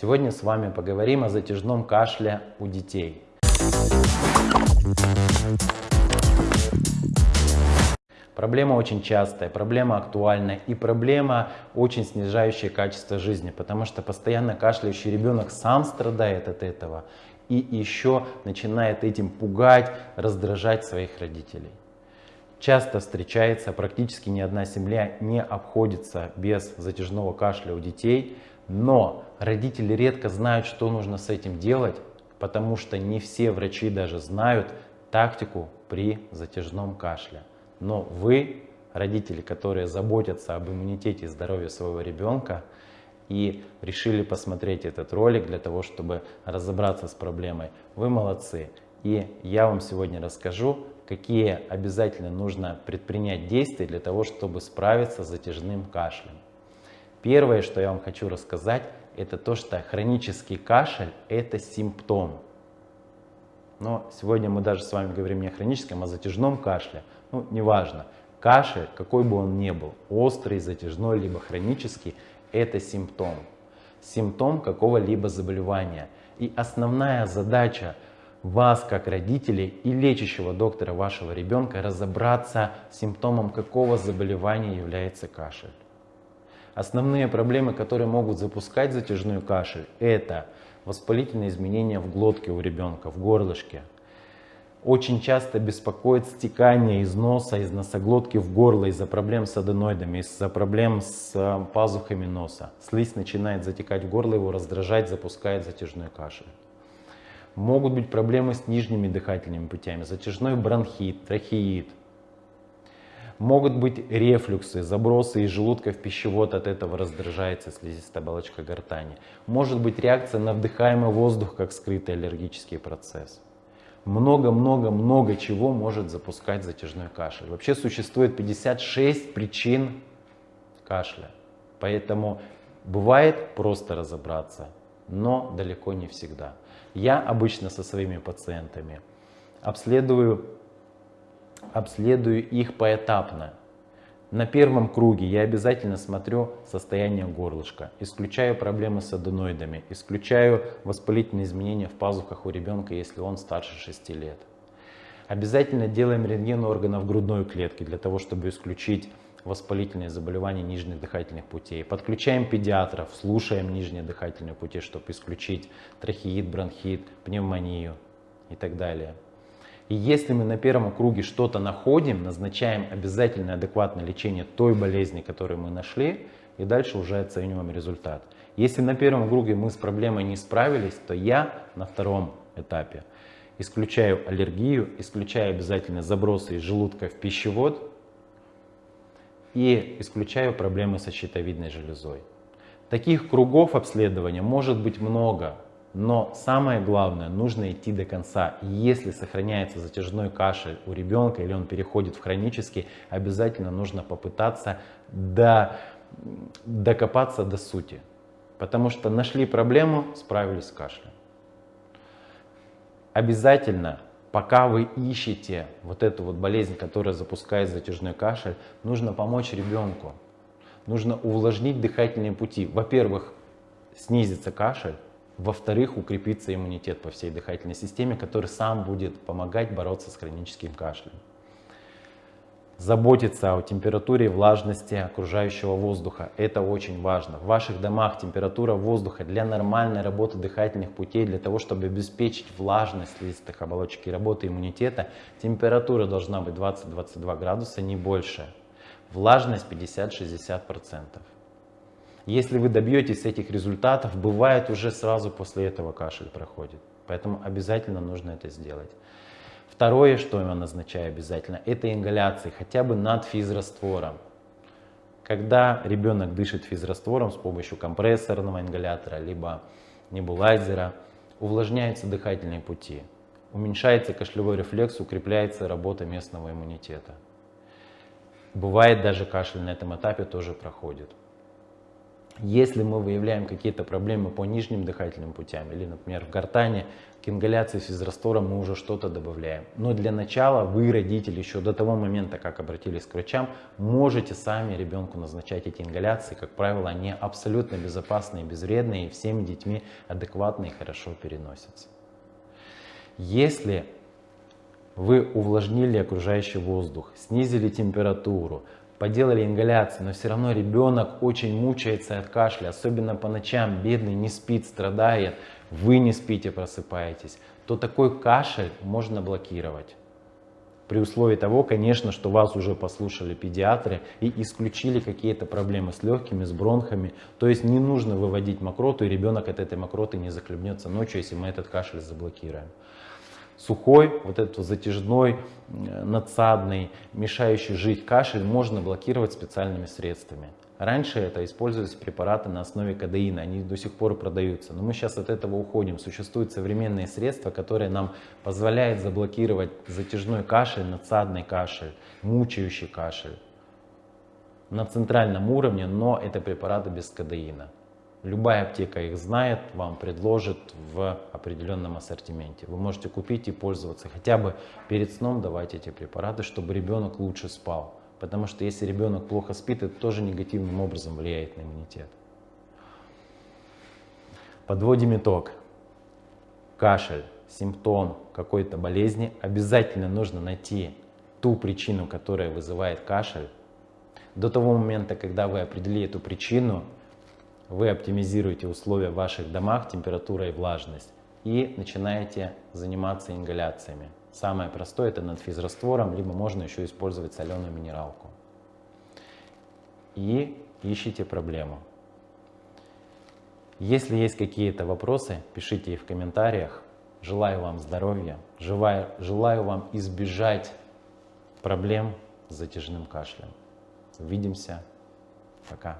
Сегодня с вами поговорим о затяжном кашле у детей. Проблема очень частая, проблема актуальная и проблема очень снижающая качество жизни, потому что постоянно кашляющий ребенок сам страдает от этого и еще начинает этим пугать, раздражать своих родителей. Часто встречается, практически ни одна семья не обходится без затяжного кашля у детей, но родители редко знают, что нужно с этим делать, потому что не все врачи даже знают тактику при затяжном кашле. Но вы, родители, которые заботятся об иммунитете и здоровье своего ребенка, и решили посмотреть этот ролик для того, чтобы разобраться с проблемой, вы молодцы. И я вам сегодня расскажу, какие обязательно нужно предпринять действия для того, чтобы справиться с затяжным кашлем. Первое, что я вам хочу рассказать, это то, что хронический кашель – это симптом. Но сегодня мы даже с вами говорим не о хроническом, а о затяжном кашле. Ну, неважно. Кашель, какой бы он ни был, острый, затяжной, либо хронический, это симптом. Симптом какого-либо заболевания. И основная задача вас, как родителей и лечащего доктора вашего ребенка, разобраться с симптомом какого заболевания является кашель. Основные проблемы, которые могут запускать затяжной кашель, это воспалительные изменения в глотке у ребенка, в горлышке. Очень часто беспокоит стекание из носа, из носоглотки в горло из-за проблем с аденоидами, из-за проблем с э, пазухами носа. Слизь начинает затекать в горло, его раздражать, запускает затяжной кашель. Могут быть проблемы с нижними дыхательными путями, затяжной бронхит, трахеид, Могут быть рефлюксы, забросы из желудка в пищевод, от этого раздражается слизистая оболочка гортани. Может быть реакция на вдыхаемый воздух, как скрытый аллергический процесс. Много-много-много чего может запускать затяжной кашель. Вообще существует 56 причин кашля. Поэтому бывает просто разобраться, но далеко не всегда. Я обычно со своими пациентами обследую обследую их поэтапно. На первом круге я обязательно смотрю состояние горлышка, исключаю проблемы с аденоидами, исключаю воспалительные изменения в пазухах у ребенка, если он старше 6 лет. Обязательно делаем рентген органов грудной клетки для того, чтобы исключить воспалительные заболевания нижних дыхательных путей. Подключаем педиатров, слушаем нижние дыхательные пути, чтобы исключить трахеид, бронхит, пневмонию и так далее. И если мы на первом круге что-то находим, назначаем обязательно адекватное лечение той болезни, которую мы нашли, и дальше уже оцениваем результат. Если на первом круге мы с проблемой не справились, то я на втором этапе исключаю аллергию, исключаю обязательно забросы из желудка в пищевод и исключаю проблемы со щитовидной железой. Таких кругов обследования может быть много. Но самое главное, нужно идти до конца. Если сохраняется затяжной кашель у ребенка или он переходит в хронический, обязательно нужно попытаться до, докопаться до сути. Потому что нашли проблему, справились с кашлем. Обязательно, пока вы ищете вот эту вот болезнь, которая запускает затяжной кашель, нужно помочь ребенку. Нужно увлажнить дыхательные пути. Во-первых, снизится кашель, во-вторых, укрепится иммунитет по всей дыхательной системе, который сам будет помогать бороться с хроническим кашлем. Заботиться о температуре и влажности окружающего воздуха. Это очень важно. В ваших домах температура воздуха для нормальной работы дыхательных путей, для того, чтобы обеспечить влажность слизистых оболочек и работы иммунитета, температура должна быть 20-22 градуса, не больше. Влажность 50-60%. Если вы добьетесь этих результатов, бывает уже сразу после этого кашель проходит. Поэтому обязательно нужно это сделать. Второе, что я назначаю обязательно, это ингаляции, хотя бы над физраствором. Когда ребенок дышит физраствором с помощью компрессорного ингалятора, либо небулайзера, увлажняются дыхательные пути, уменьшается кашлевой рефлекс, укрепляется работа местного иммунитета. Бывает даже кашель на этом этапе тоже проходит. Если мы выявляем какие-то проблемы по нижним дыхательным путям, или, например, в гортане, к ингаляции физраствором мы уже что-то добавляем. Но для начала вы, родители, еще до того момента, как обратились к врачам, можете сами ребенку назначать эти ингаляции. Как правило, они абсолютно безопасные, безвредные, и всеми детьми адекватно и хорошо переносятся. Если вы увлажнили окружающий воздух, снизили температуру, поделали ингаляцию, но все равно ребенок очень мучается от кашля, особенно по ночам, бедный не спит, страдает, вы не спите, просыпаетесь, то такой кашель можно блокировать. При условии того, конечно, что вас уже послушали педиатры и исключили какие-то проблемы с легкими, с бронхами. То есть не нужно выводить мокроту, и ребенок от этой мокроты не захлебнется ночью, если мы этот кашель заблокируем сухой, вот этот затяжной, э, надсадный, мешающий жить кашель можно блокировать специальными средствами. Раньше это использовались препараты на основе кадеина, они до сих пор продаются. Но мы сейчас от этого уходим. Существуют современные средства, которые нам позволяют заблокировать затяжной кашель, надсадный кашель, мучающий кашель на центральном уровне, но это препараты без кадеина. Любая аптека их знает, вам предложит в определенном ассортименте. Вы можете купить и пользоваться. Хотя бы перед сном давайте эти препараты, чтобы ребенок лучше спал. Потому что если ребенок плохо спит, это тоже негативным образом влияет на иммунитет. Подводим итог. Кашель, симптом какой-то болезни. Обязательно нужно найти ту причину, которая вызывает кашель. До того момента, когда вы определили эту причину, вы оптимизируете условия в ваших домах, температура и влажность, и начинаете заниматься ингаляциями. Самое простое это над физраствором, либо можно еще использовать соленую минералку. И ищите проблему. Если есть какие-то вопросы, пишите их в комментариях. Желаю вам здоровья, желаю, желаю вам избежать проблем с затяжным кашлем. Увидимся. Пока.